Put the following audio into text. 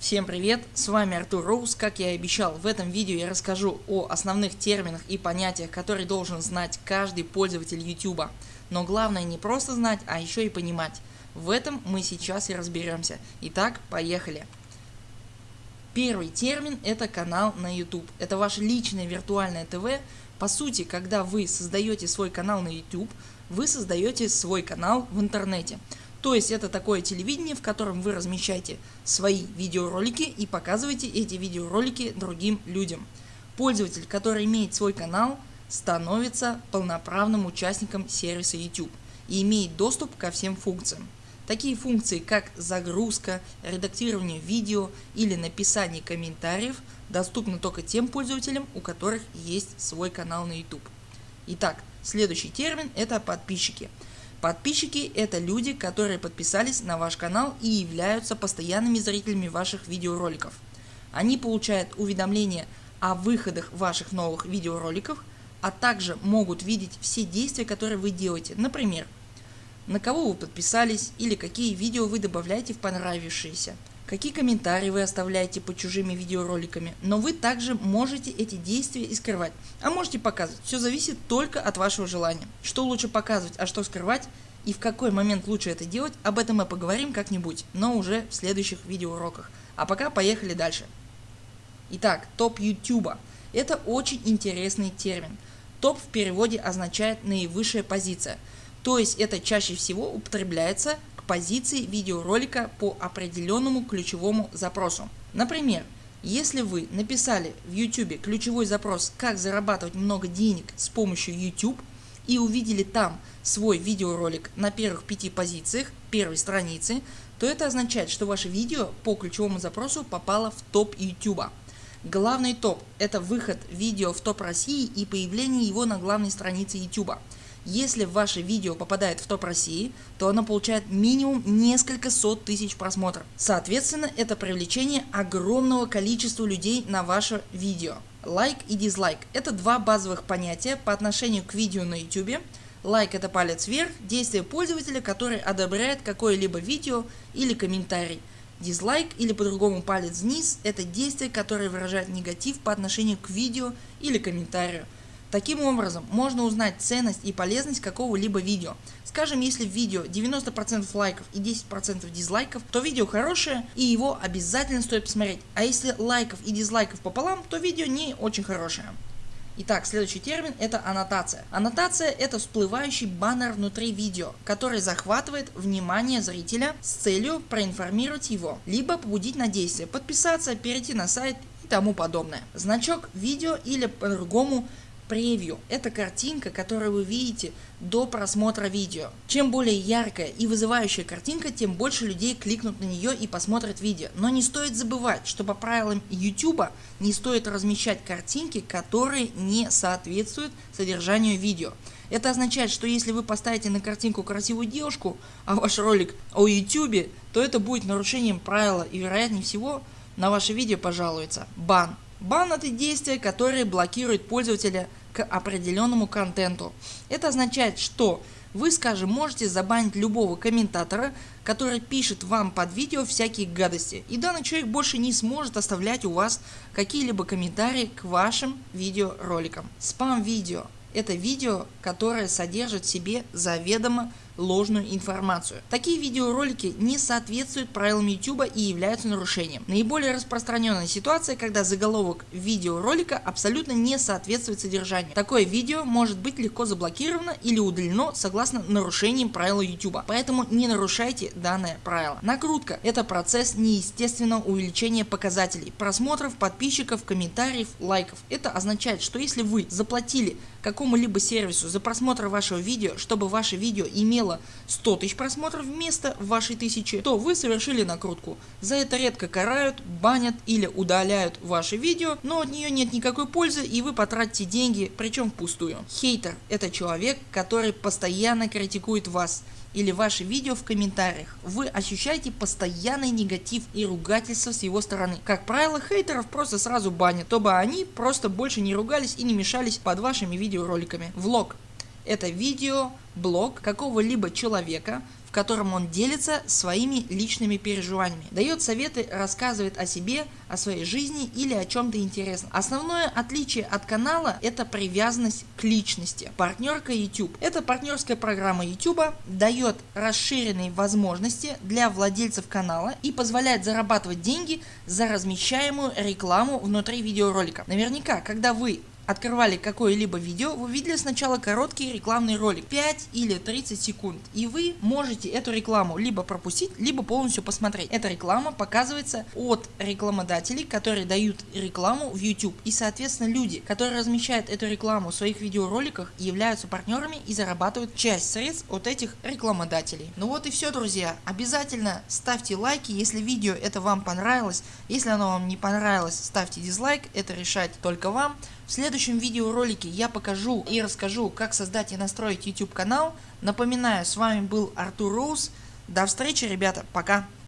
Всем привет, с вами Артур Роуз, как я и обещал, в этом видео я расскажу о основных терминах и понятиях, которые должен знать каждый пользователь YouTube. Но главное не просто знать, а еще и понимать. В этом мы сейчас и разберемся. Итак, поехали. Первый термин это канал на YouTube. Это ваше личное виртуальное ТВ. По сути, когда вы создаете свой канал на YouTube, вы создаете свой канал в интернете. То есть это такое телевидение, в котором вы размещаете свои видеоролики и показываете эти видеоролики другим людям. Пользователь, который имеет свой канал, становится полноправным участником сервиса YouTube и имеет доступ ко всем функциям. Такие функции как загрузка, редактирование видео или написание комментариев доступны только тем пользователям, у которых есть свой канал на YouTube. Итак, следующий термин это подписчики. Подписчики это люди, которые подписались на ваш канал и являются постоянными зрителями ваших видеороликов. Они получают уведомления о выходах ваших новых видеороликов, а также могут видеть все действия, которые вы делаете. Например, на кого вы подписались или какие видео вы добавляете в понравившиеся какие комментарии вы оставляете под чужими видеороликами, но вы также можете эти действия и скрывать, а можете показывать, все зависит только от вашего желания. Что лучше показывать, а что скрывать и в какой момент лучше это делать, об этом мы поговорим как-нибудь, но уже в следующих видеоуроках. А пока поехали дальше. Итак, топ YouTube. Это очень интересный термин. Топ в переводе означает наивысшая позиция. То есть это чаще всего употребляется позиции видеоролика по определенному ключевому запросу. Например, если вы написали в YouTube ключевой запрос «Как зарабатывать много денег с помощью YouTube» и увидели там свой видеоролик на первых пяти позициях первой страницы, то это означает, что ваше видео по ключевому запросу попало в топ YouTube. Главный топ – это выход видео в топ России и появление его на главной странице YouTube. Если ваше видео попадает в топ России, то оно получает минимум несколько сот тысяч просмотров. Соответственно, это привлечение огромного количества людей на ваше видео. Лайк и дизлайк – это два базовых понятия по отношению к видео на YouTube. Лайк это палец вверх, действие пользователя, который одобряет какое-либо видео или комментарий. Дизлайк или по-другому палец вниз – это действие, которое выражает негатив по отношению к видео или комментарию. Таким образом можно узнать ценность и полезность какого-либо видео. Скажем если в видео 90% лайков и 10% дизлайков, то видео хорошее и его обязательно стоит посмотреть. А если лайков и дизлайков пополам, то видео не очень хорошее. Итак, следующий термин это аннотация. Аннотация это всплывающий баннер внутри видео, который захватывает внимание зрителя с целью проинформировать его, либо побудить на действие, подписаться, перейти на сайт и тому подобное. Значок видео или по-другому превью. Это картинка, которую вы видите до просмотра видео. Чем более яркая и вызывающая картинка, тем больше людей кликнут на нее и посмотрят видео. Но не стоит забывать, что по правилам YouTube не стоит размещать картинки, которые не соответствуют содержанию видео. Это означает, что если вы поставите на картинку красивую девушку, а ваш ролик о YouTube, то это будет нарушением правила и вероятнее всего на ваше видео пожалуется бан. Бан это действие, которое блокирует пользователя определенному контенту. Это означает, что вы скажем можете забанить любого комментатора, который пишет вам под видео всякие гадости и данный человек больше не сможет оставлять у вас какие-либо комментарии к вашим видеороликам. Спам видео это видео, которое содержит в себе заведомо ложную информацию. Такие видеоролики не соответствуют правилам YouTube и являются нарушением. Наиболее распространенная ситуация, когда заголовок видеоролика абсолютно не соответствует содержанию. Такое видео может быть легко заблокировано или удалено согласно нарушениям правил YouTube. Поэтому не нарушайте данное правило. Накрутка это процесс неестественного увеличения показателей просмотров, подписчиков, комментариев, лайков. Это означает, что если вы заплатили какому-либо сервису за просмотр вашего видео, чтобы ваше видео имело 100 тысяч просмотров вместо вашей тысячи, то вы совершили накрутку. За это редко карают, банят или удаляют ваше видео, но от нее нет никакой пользы и вы потратите деньги, причем впустую. Хейтер это человек, который постоянно критикует вас или ваше видео в комментариях. Вы ощущаете постоянный негатив и ругательство с его стороны. Как правило хейтеров просто сразу банят, чтобы они просто больше не ругались и не мешались под вашими видеороликами. Влог это видео, блог какого-либо человека, в котором он делится своими личными переживаниями, дает советы, рассказывает о себе, о своей жизни или о чем-то интересном. Основное отличие от канала это привязанность к личности. Партнерка YouTube. Эта партнерская программа YouTube дает расширенные возможности для владельцев канала и позволяет зарабатывать деньги за размещаемую рекламу внутри видеоролика. Наверняка, когда вы открывали какое-либо видео, вы видели сначала короткий рекламный ролик 5 или 30 секунд и вы можете эту рекламу либо пропустить, либо полностью посмотреть. Эта реклама показывается от рекламодателей, которые дают рекламу в YouTube и соответственно люди, которые размещают эту рекламу в своих видеороликах являются партнерами и зарабатывают часть средств от этих рекламодателей. Ну вот и все друзья, обязательно ставьте лайки, если видео это вам понравилось, если оно вам не понравилось ставьте дизлайк, это решать только вам. В следующем видеоролике я покажу и расскажу как создать и настроить YouTube канал. Напоминаю с вами был Артур Роуз. До встречи ребята, пока.